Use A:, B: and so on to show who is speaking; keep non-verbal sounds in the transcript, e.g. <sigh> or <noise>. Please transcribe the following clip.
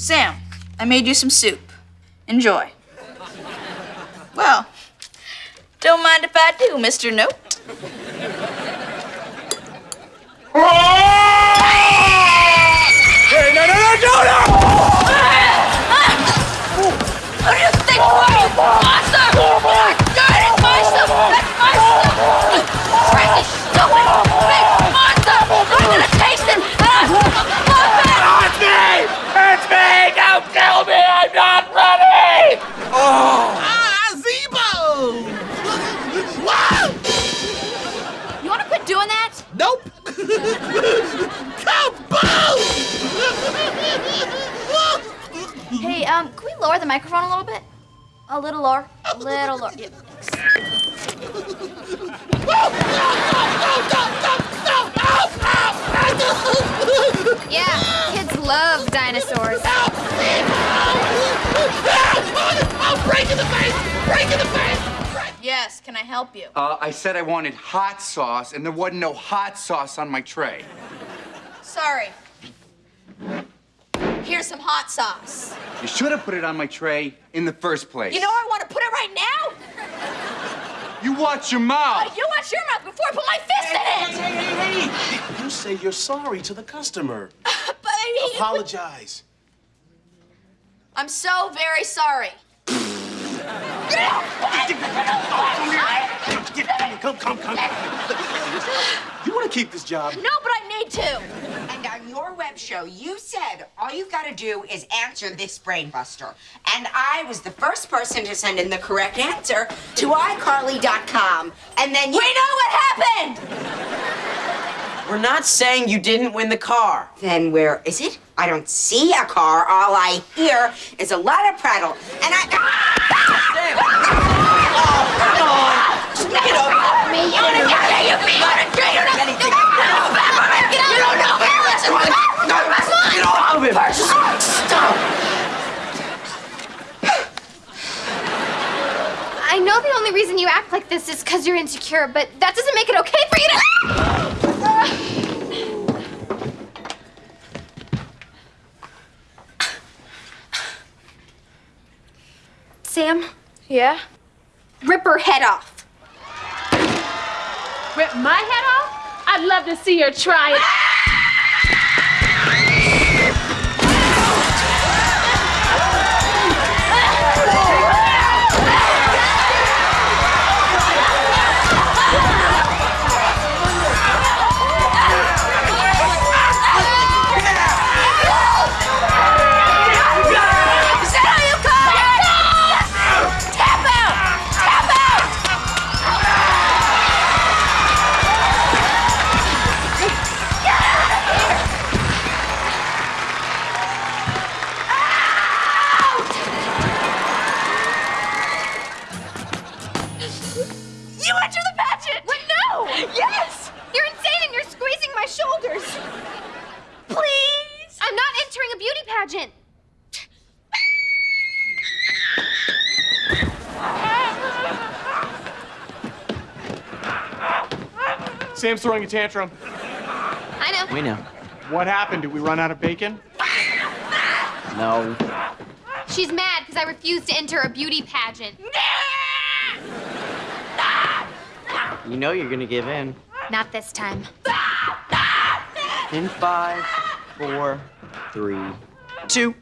A: Sam, I made you some soup. Enjoy. Well, don't mind if I do, Mr. Note.
B: Wow!
A: You wanna quit doing that?
B: Nope! Kaboom!
A: Hey, um, can we lower the microphone a little bit? A little lower. A little lower. Yeah.
C: Yeah, kids love dinosaurs.
B: Oh, break in the face! Break in the face!
A: Yes, can I help you?
D: Uh, I said I wanted hot sauce, and there wasn't no hot sauce on my tray.
A: Sorry. Here's some hot sauce.
D: You should have put it on my tray in the first place.
A: You know I want to put it right now?
D: You watch your mouth.
A: You watch your mouth before I put my fist in it!
B: Hey, hey, hey! You say you're sorry to the customer. <laughs>
A: But I mean,
B: Apologize.
A: I'm so very sorry.
B: Come, come, come. You want to keep this job?
A: No, but I need to.
E: And on your web show, you said all you've got to do is answer this brainbuster. And I was the first person to send in the correct answer to iCarly.com. And then you.
A: We know what happened!
F: We're not saying you didn't win the car.
E: Then where is it? I don't see a car. All I hear is a lot of prattle. And I.
F: Get over
A: Me, you wanna get there, you be on a tree, you don't know. You don't know. Listen,
F: Get off of him!
A: Stop.
C: I know the only reason you act like this is because you're insecure, but that doesn't make it okay for you to. Sam,
G: Yeah?
C: rip her head off.
G: Rip my head off? I'd love to see her try it.
A: You enter the pageant!
C: What? No!
A: Yes!
C: You're insane and you're squeezing my shoulders.
A: Please!
C: I'm not entering a beauty pageant.
H: Sam's throwing a tantrum.
C: I know.
F: We know.
H: What happened? Did we run out of bacon?
F: No.
C: She's mad because I refused to enter a beauty pageant.
F: You know you're gonna give in.
C: Not this time.
F: In five, four, three, two.